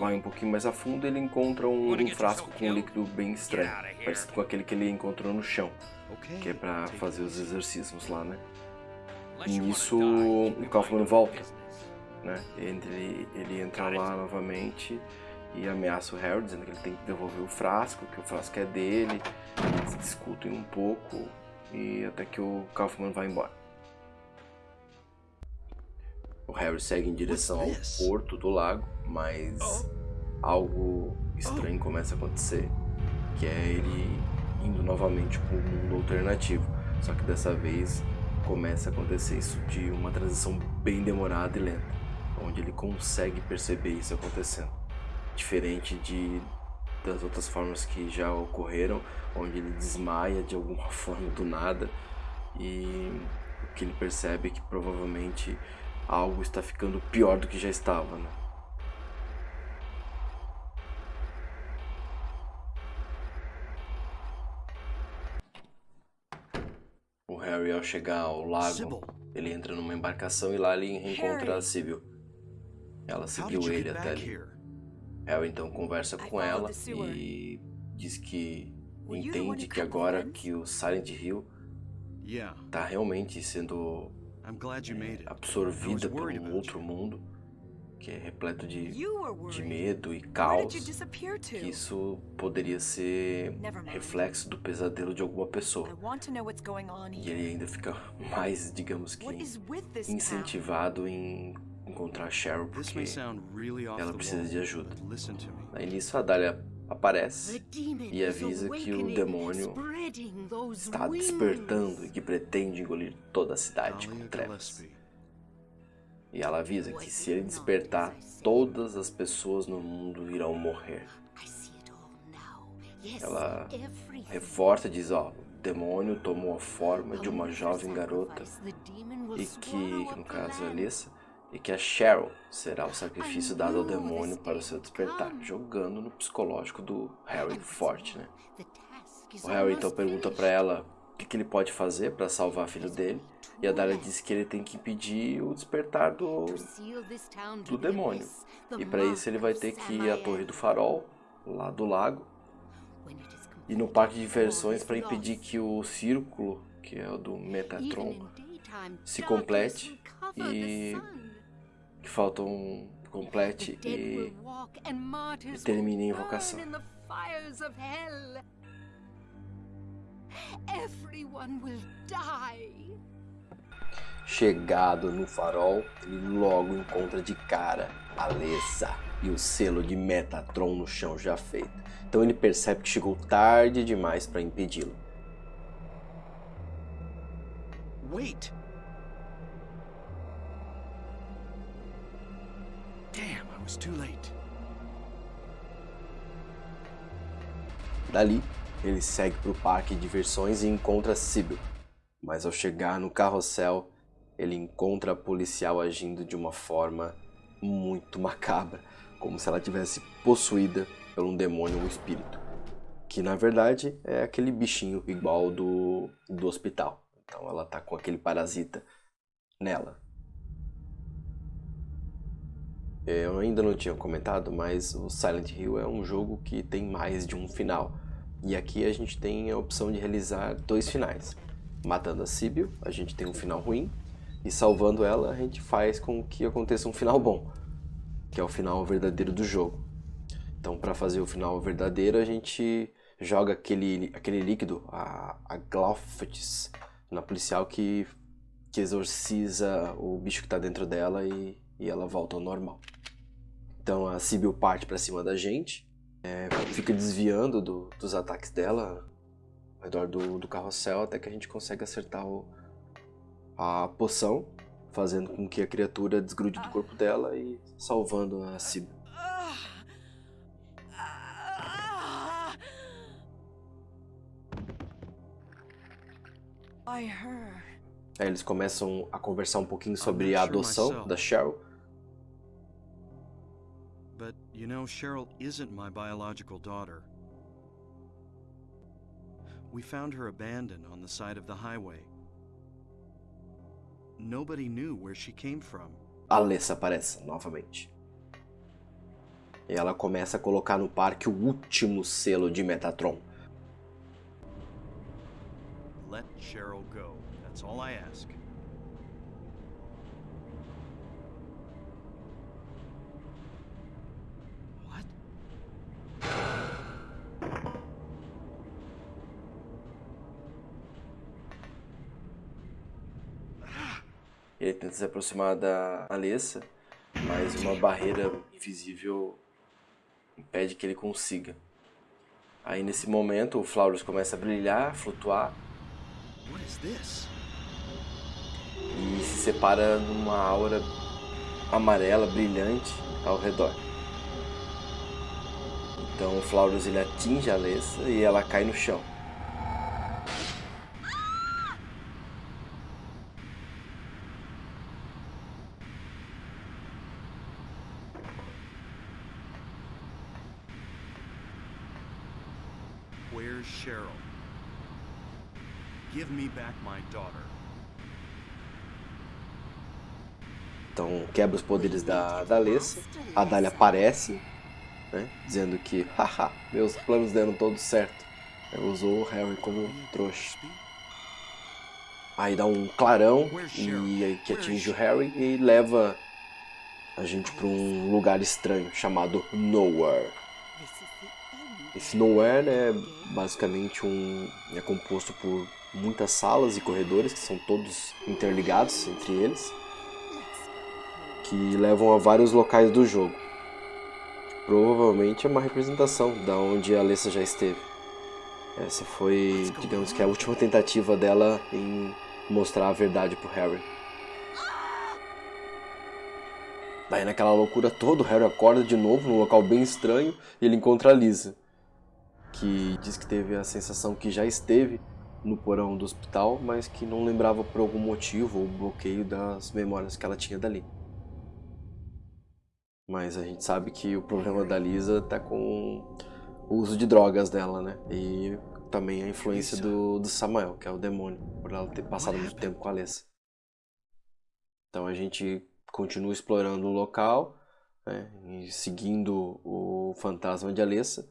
Speaker 1: vai um pouquinho mais a fundo ele encontra um, um frasco com um líquido bem estranho, parecido com aquele que ele encontrou no chão, que é
Speaker 3: it
Speaker 1: fazer os exercícios lá, né? Nisso, o Kaufman volta. né? Ele, ele entra lá novamente e ameaça o Harry, dizendo que ele tem que devolver o frasco, que o frasco é dele. Eles discutem um pouco e até que o Kaufman vai embora. O Harry segue em direção ao porto do lago, mas algo estranho começa a acontecer, que é ele indo novamente para um mundo alternativo. Só que dessa vez começa a acontecer isso de uma transição bem demorada e lenta, onde ele consegue perceber isso acontecendo. Diferente de das outras formas que já ocorreram, onde ele desmaia de alguma forma do nada e o que ele percebe é que provavelmente algo está ficando pior do que já estava, né? O Harry, ao chegar ao lago,
Speaker 3: Sybil,
Speaker 1: ele entra numa embarcação e lá ele reencontra a Sibyl. Ela seguiu ele até ali. Harry então conversa com ela e diz que entende que agora que o Silent Hill
Speaker 3: Yeah,
Speaker 1: tá realmente sendo
Speaker 3: I'm glad you made it. I was
Speaker 1: absorvida um
Speaker 3: about
Speaker 1: outro
Speaker 3: you.
Speaker 1: mundo que é repleto de, de
Speaker 4: worried.
Speaker 1: medo e caos,
Speaker 4: did you disappear to?
Speaker 1: que isso poderia ser
Speaker 4: Never mind.
Speaker 1: reflexo do pesadelo de alguma pessoa.
Speaker 4: I want to know what's going on
Speaker 1: E
Speaker 4: here.
Speaker 1: ele ainda fica mais, digamos que,
Speaker 4: What is with this town?
Speaker 1: incentivado em encontrar Cheryl
Speaker 3: This
Speaker 1: porque
Speaker 3: may sound really off
Speaker 1: ela precisa de ajuda.
Speaker 3: but listen to me.
Speaker 1: aí nisso a Dália aparece e avisa que o demônio está despertando e que pretende engolir toda a cidade com trevas. E ela avisa que se ele despertar, todas as pessoas no mundo irão morrer. Ela reforça e diz, ó, o demônio tomou a forma de uma jovem garota e que, no caso é Alissa, e que a Cheryl será o sacrifício dado ao demônio para o seu despertar, jogando no psicológico do Harry forte, né? O Harry então pergunta para ela o que, ele pode fazer para salvar o filho dele, e a Dália diz que ele tem que impedir o despertar do, do demônio. E para isso ele vai ter que ir à Torre do Farol, lá do lago, e no parque de diversões para impedir que o círculo, que é o do Metatron, se complete e que falta um complete e, e termine a invocação. Chegado no farol, ele logo encontra de cara a Alessa e o selo de Metatron no chão já feito. Então ele percebe que chegou tarde demais para impedi-lo.
Speaker 3: Wait! Was too late.
Speaker 1: Dali, ele segue para o parque de diversões e encontra Sybil. Mas ao chegar no carrossel, ele encontra a policial agindo de uma forma muito macabra, como se ela tivesse possuída por um demônio ou espírito, que na verdade é aquele bichinho igual do, do hospital. Então ela tá com aquele parasita nela. Eu ainda não tinha comentado, mas o Silent Hill é um jogo que tem mais de um final. E aqui a gente tem a opção de realizar dois finais. Matando a Sibyl, a gente tem um final ruim, e salvando ela, a gente faz com que aconteça um final bom, que é o final verdadeiro do jogo. Então, para fazer o final verdadeiro, a gente joga aquele, aquele líquido, a, a Glauphis, na policial que, que exorciza o bicho que está dentro dela e, e ela volta ao normal. Então a Sibyl parte para cima da gente, é, fica desviando do- dos ataques dela ao redor do, do carrossel até que a gente consegue acertar o- a poção, fazendo com que a criatura desgrude do corpo dela e salvando a Sibyl. Aí eles começam a conversar um pouquinho sobre a adoção da Cheryl.
Speaker 3: You know, Cheryl isn't my biological daughter. We found her abandoned on the side of the highway. Nobody knew where she came from.
Speaker 1: Alessa aparece novamente. E ela começa a colocar no parque o último selo de Metatron.
Speaker 3: Let Cheryl go. That's all I ask.
Speaker 1: Ele tenta se aproximar da Alessa, mas uma barreira invisível impede que ele consiga. Aí nesse momento o Flaurus começa a brilhar, flutuar
Speaker 3: is this?
Speaker 1: e se separa numa aura amarela brilhante ao redor. Então o Flaurus ele atinge a Alessa e ela cai no chão.
Speaker 3: Where's Cheryl? Give me back my daughter.
Speaker 1: Então quebra os poderes da, da. A Dália aparece, né, dizendo que, haha, meus planos deram todos certo. Usou o Harry como trouxa. Aí dá um clarão e que atinge o Harry e leva a gente para um lugar estranho chamado Nowhere. Esse Nowhere é basicamente um é composto por muitas salas e corredores que são todos interligados entre eles, que levam a vários locais do jogo. Provavelmente é uma representação da onde a Alessa já esteve. Essa foi, digamos que a última tentativa dela em mostrar a verdade pro Harry. Daí naquela loucura toda, o Harry acorda de novo num local bem estranho e ele encontra a Lisa, que diz que teve a sensação que já esteve no porão do hospital, mas que não lembrava por algum motivo ou bloqueio das memórias que ela tinha dali. Mas a gente sabe que o problema da Lisa tá com o uso de drogas dela, né? E também a influência do, do Samuel, que é o demônio, por ela ter passado muito tempo com a Alessa. Então a gente continua explorando o local, né? E seguindo o fantasma de Alessa,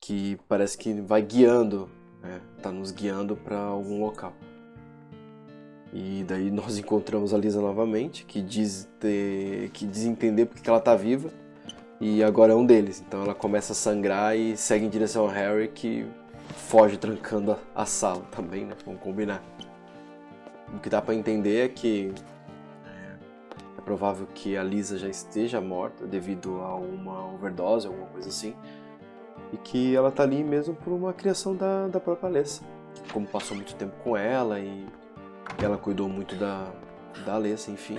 Speaker 1: que parece que vai guiando, né? Tá nos guiando para algum local. E daí nós encontramos a Lisa novamente, que diz, ter, que diz entender porque que ela tá viva. E agora é um deles. Então ela começa a sangrar e segue em direção ao Harry, que foge trancando a, a sala também, né? Vamos combinar. O que dá para entender é que é provável que a Lisa já esteja morta devido a uma overdose, alguma coisa assim. E que ela tá ali mesmo por uma criação da, da própria Alessa. Como passou muito tempo com ela e ela cuidou muito da, da Alessa, enfim.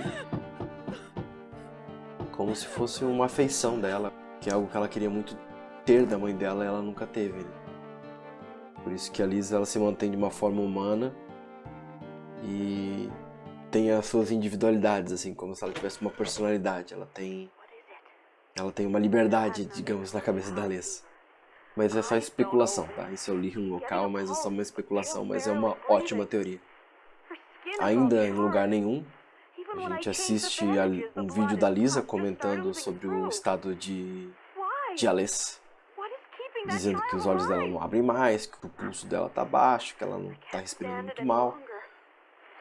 Speaker 1: Como se fosse uma afeição dela, que é algo que ela queria muito ter da mãe dela ela nunca teve. Né? Por isso que a Lisa ela se mantém de uma forma humana e tem as suas individualidades, assim, como se ela tivesse uma personalidade. Ela tem, ela tem uma liberdade, digamos, na cabeça da Alessa. Mas é só especulação, tá? Isso eu li em um local, mas é só uma especulação, mas é uma ótima teoria. Ainda em lugar nenhum, a gente assiste a, um vídeo da Lisa comentando sobre o estado de, de Alessa, dizendo que os olhos dela não abrem mais, que o pulso dela tá baixo, que ela não tá respirando muito mal,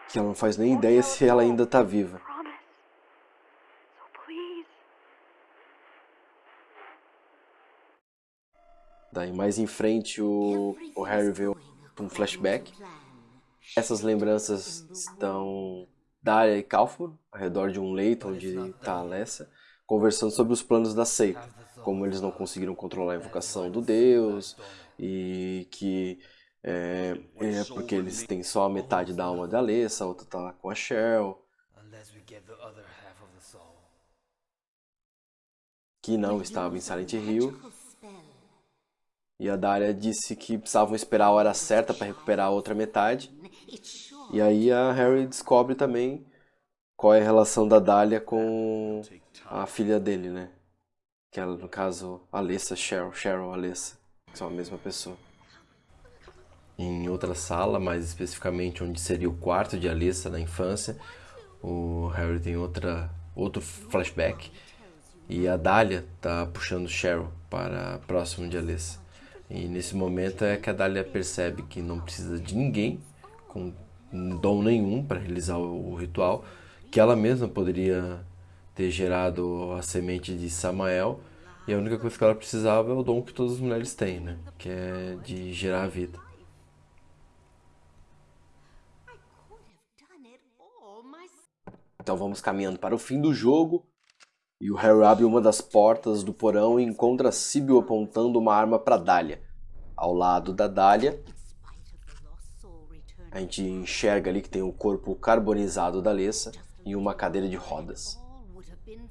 Speaker 1: que ela não faz nem ideia se ela ainda tá viva. Daí mais em frente o, o Harry vê um flashback. Essas lembranças estão Daria e Kaufman ao redor de um leito onde está a Alessa, conversando sobre os planos da seita, como eles não conseguiram controlar a invocação do deus e que é, é porque eles têm só a metade da alma da Alessa, a outra está lá com a Cheryl. Que não estava em Silent Hill. E a Daria disse que precisavam esperar a hora certa para recuperar a outra metade. E aí a Harry descobre também qual é a relação da Dália com a filha dele, né? Que é, no caso, Alessa, Cheryl, Cheryl, Alessa, que são a mesma pessoa. Em outra sala, mais especificamente onde seria o quarto de Alessa na infância, o Harry tem outra, outro flashback e a Dália tá puxando Cheryl para próximo de Alessa. E nesse momento é que a Dália percebe que não precisa de ninguém com dom nenhum para realizar o, ritual, que ela mesma poderia ter gerado a semente de Samael e a única coisa que ela precisava é o dom que todas as mulheres têm, né? Que é de gerar a vida. Então vamos caminhando para o fim do jogo. E o Harry abre uma das portas do porão e encontra Sibyl apontando uma arma para Dália. Ao lado da Dália, a gente enxerga ali que tem o corpo carbonizado da Lessa e uma cadeira de rodas.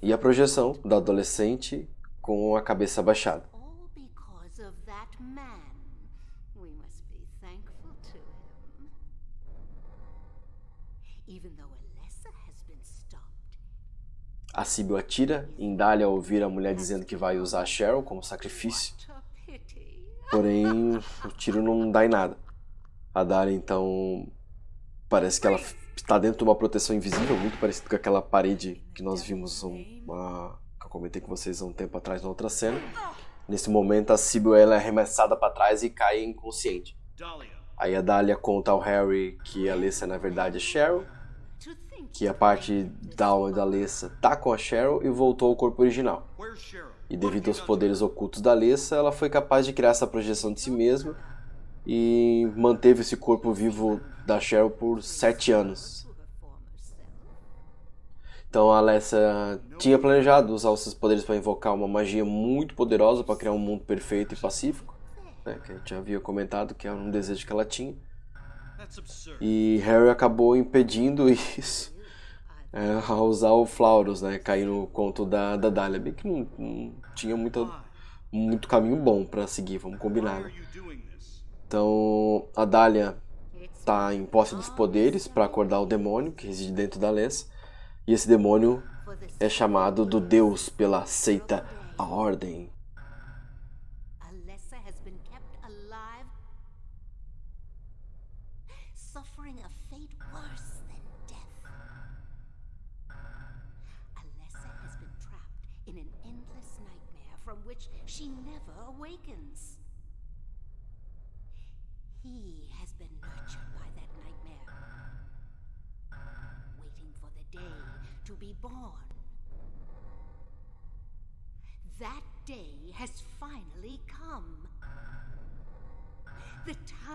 Speaker 1: E a projeção da adolescente com a cabeça baixada. A Sibyl atira em Dália ao ouvir a mulher dizendo que vai usar a Cheryl como sacrifício. Porém, o tiro não dá em nada. A Dália, então, parece que ela está dentro de uma proteção invisível, muito parecido com aquela parede que nós vimos, uma, que eu comentei com vocês há um tempo atrás na outra cena. Nesse momento, a Sibyl ela é arremessada para trás e cai inconsciente. Aí a Dália conta ao Harry que a Alessa, na verdade, é Cheryl, que a parte da da Alessa tá com a Cheryl e voltou ao corpo original. E devido aos poderes ocultos da Alessa, ela foi capaz de criar essa projeção de si mesma e manteve esse corpo vivo da Cheryl por sete anos. Então a Alessa tinha planejado usar os seus poderes para invocar uma magia muito poderosa para criar um mundo perfeito e pacífico, né, que a gente havia comentado que era um desejo que ela tinha. E Harry acabou impedindo isso é, a usar o Flauros, né? Cair no conto da, da Dália. Bem que não, não tinha muita, muito caminho bom para seguir, vamos combinar. Né? Então a Dália está em posse dos poderes para acordar o demônio que reside dentro da Lessa. E esse demônio é chamado do Deus pela seita A Ordem.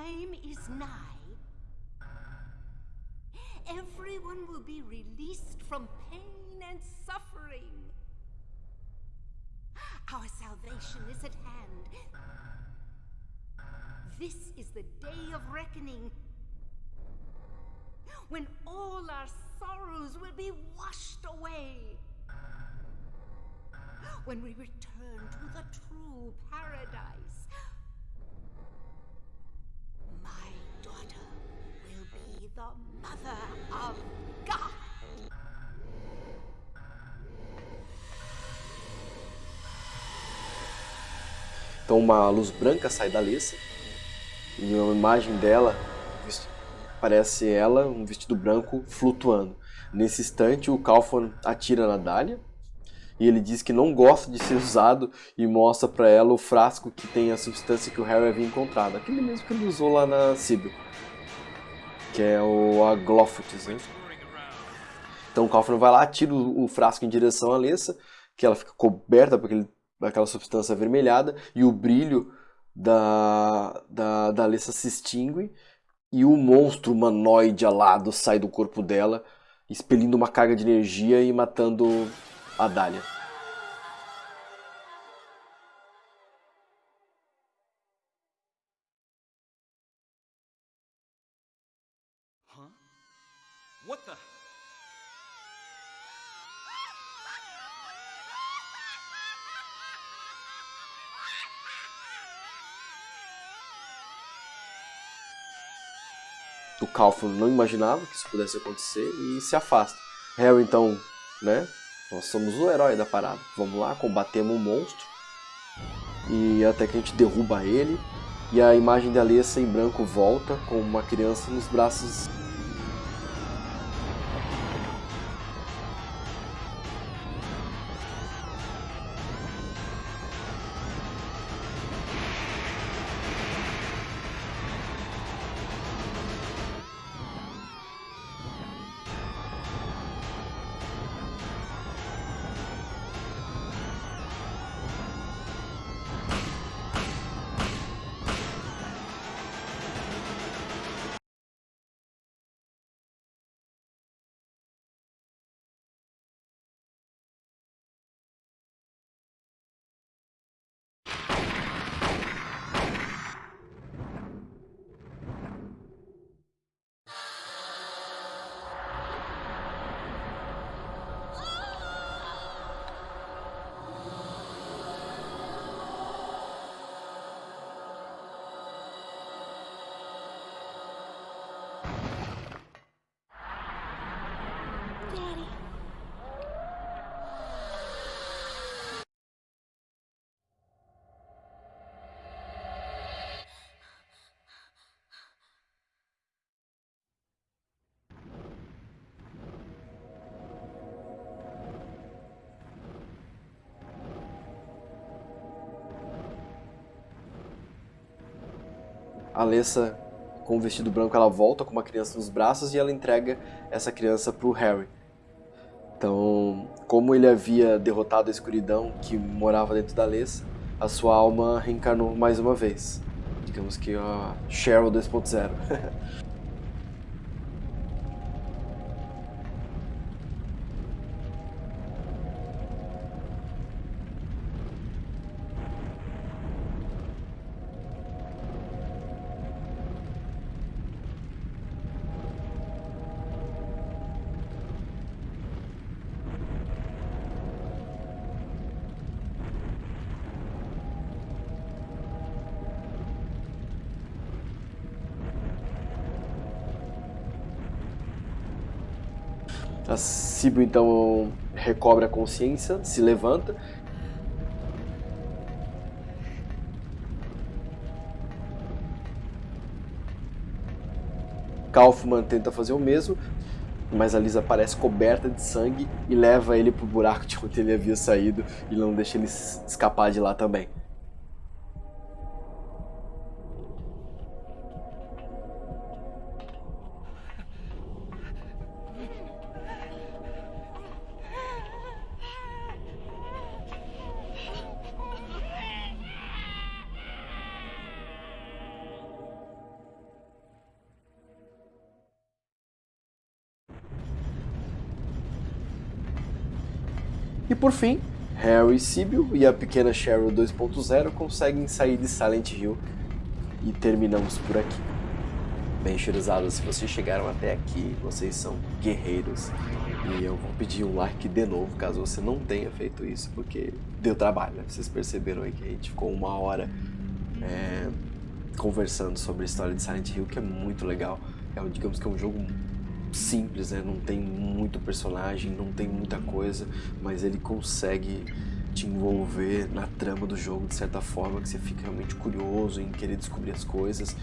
Speaker 5: Time is nigh. Everyone will be released from pain and suffering. Our salvation is at hand. This is the day of reckoning. When all our sorrows will be washed away. When we return to the true paradise. My daughter will be the mother of God.
Speaker 1: Então uma luz branca sai da Alissa e uma imagem dela parece ela, um vestido branco flutuando. Nesse instante o Calfon atira na Dália e ele diz que não gosta de ser usado e mostra para ela o frasco que tem a substância que o Harry havia encontrado, aquele mesmo que ele usou lá na Sibyl, que é o Aglophotis? Então o Calfon vai lá, atira o frasco em direção à Alessa, que ela fica coberta por aquele aquela substância avermelhada e o brilho da, da, da Alessa se extingue e o monstro humanoide alado sai do corpo dela, expelindo uma carga de energia e matando a Dália. O Calfon não imaginava que isso pudesse acontecer e se afasta. Harry então, né? Nós somos o herói da parada. Vamos lá, combatemos um monstro. E até que a gente derruba ele. E a imagem da Alessa em branco volta com uma criança nos braços. Alessa, com o vestido branco, ela volta com uma criança nos braços e ela entrega essa criança pro Harry. Então, como ele havia derrotado a escuridão que morava dentro da Alessa, a sua alma reencarnou mais uma vez. Digamos que a Cheryl 2.0. Sibyl então recobre a consciência, se levanta. Kaufman tenta fazer o mesmo, mas a Lisa parece coberta de sangue e leva ele pro buraco de onde ele havia saído e não deixa ele escapar de lá também. Por fim, Harry Sibyl e a pequena Cheryl 2.0 conseguem sair de Silent Hill e terminamos por aqui. Bem, cheirosados, se vocês chegaram até aqui, vocês são guerreiros. E eu vou pedir um like de novo, caso você não tenha feito isso, porque deu trabalho. Né? Vocês perceberam aí que a gente ficou uma hora é, conversando sobre a história de Silent Hill, que é muito legal. É, digamos que é um jogo simples, né? Não tem muito personagem, não tem muita coisa, mas ele consegue te envolver na trama do jogo de certa forma que você fica realmente curioso em querer descobrir as coisas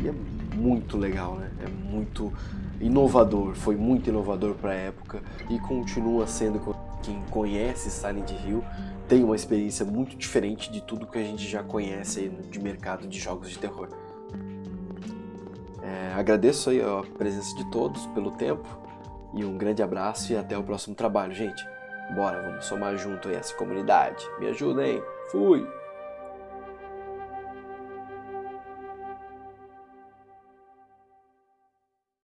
Speaker 1: e é muito legal, né? É muito inovador, foi muito inovador para a época e continua sendo quem conhece Silent Hill tem uma experiência muito diferente de tudo que a gente já conhece de mercado de jogos de terror. É, agradeço aí a presença de todos pelo tempo e um grande abraço e até o próximo trabalho, gente. Bora, vamos somar junto aí essa comunidade. Me ajudem. Fui!